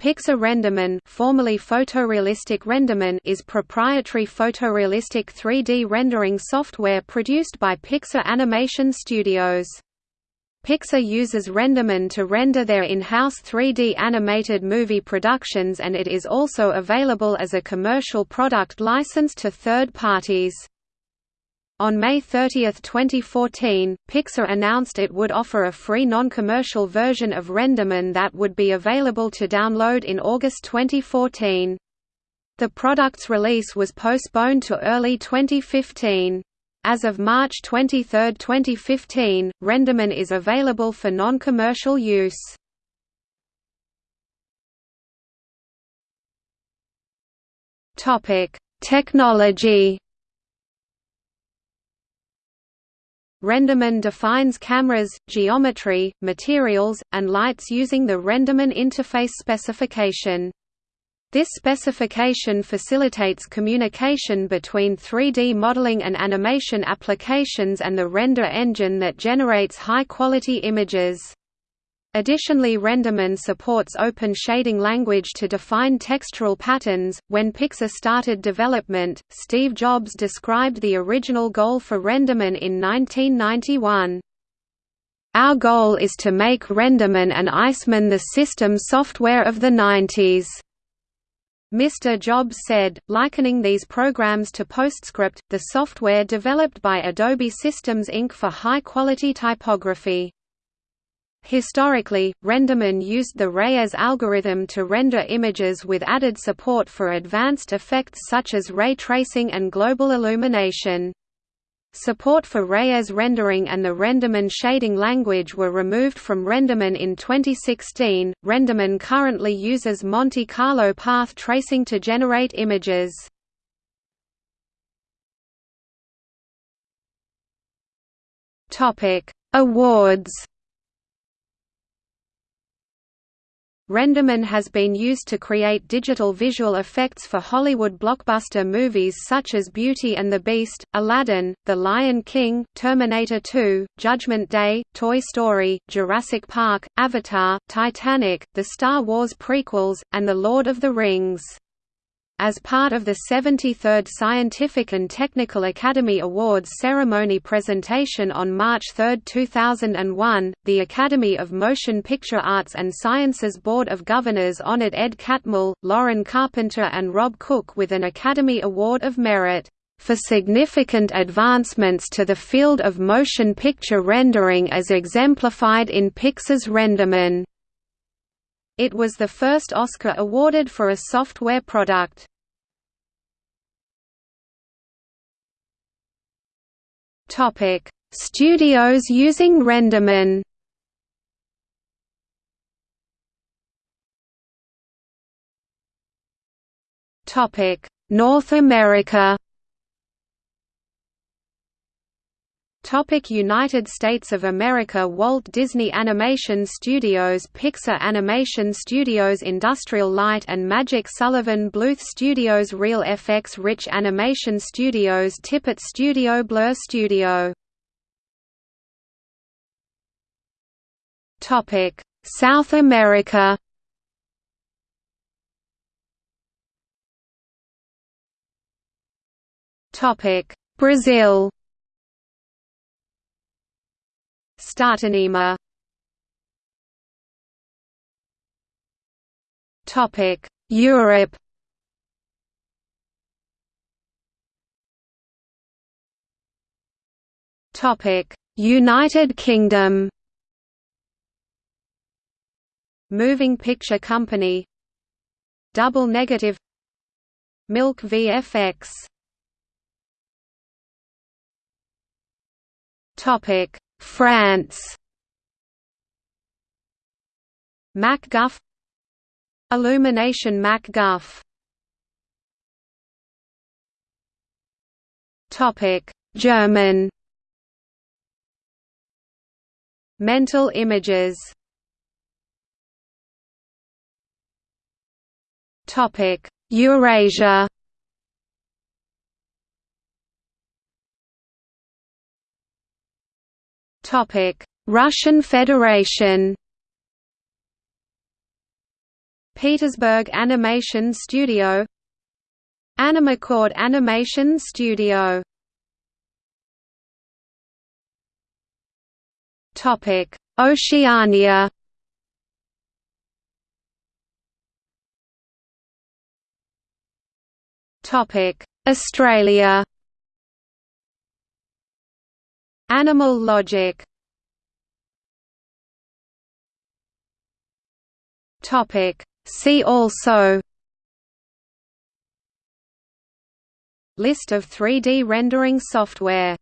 Pixar Renderman, formerly Photorealistic Renderman is proprietary photorealistic 3D rendering software produced by Pixar Animation Studios. Pixar uses Renderman to render their in-house 3D animated movie productions and it is also available as a commercial product licensed to third parties. On May 30, 2014, Pixar announced it would offer a free non-commercial version of Renderman that would be available to download in August 2014. The product's release was postponed to early 2015. As of March 23, 2015, Renderman is available for non-commercial use. Technology Renderman defines cameras, geometry, materials, and lights using the Renderman interface specification. This specification facilitates communication between 3D modeling and animation applications and the render engine that generates high-quality images. Additionally Renderman supports open shading language to define textural patterns. When Pixar started development, Steve Jobs described the original goal for Renderman in 1991. Our goal is to make Renderman and Iceman the system software of the 90s. Mr. Jobs said, likening these programs to PostScript, the software developed by Adobe Systems Inc. for high-quality typography. Historically, Renderman used the Reyes algorithm to render images with added support for advanced effects such as ray tracing and global illumination. Support for Reyes rendering and the Renderman shading language were removed from Renderman in 2016. Renderman currently uses Monte Carlo path tracing to generate images. Topic: Awards Renderman has been used to create digital visual effects for Hollywood blockbuster movies such as Beauty and the Beast, Aladdin, The Lion King, Terminator 2, Judgment Day, Toy Story, Jurassic Park, Avatar, Titanic, the Star Wars prequels, and The Lord of the Rings. As part of the 73rd Scientific and Technical Academy Awards ceremony presentation on March 3, 2001, the Academy of Motion Picture Arts and Sciences Board of Governors honored Ed Catmull, Loren Carpenter and Rob Cook with an Academy Award of Merit for significant advancements to the field of motion picture rendering as exemplified in Pixar's Renderman. It was the first Oscar awarded for a software product. Topic: Studios using Renderman. Topic: North America. Topic United States of America Walt Disney Animation Studios Pixar Animation Studios Industrial Light and Magic Sullivan Bluth Studios Reel FX Rich Animation Studios Tippett Studio Blur Studio. Topic South America. Topic Brazil Startanima Topic. Europe. Topic. United Kingdom. Moving Picture Company. Double Negative. Milk VFX Topic France. MacGuff. Illumination MacGuff. Topic. German. Mental images. Topic. Eurasia Russian Federation? Petersburg Animation Studio. Animacord Animation Studio. Topic Oceania. Topic Australia Animal Logic. Topic. See also. List of 3D rendering software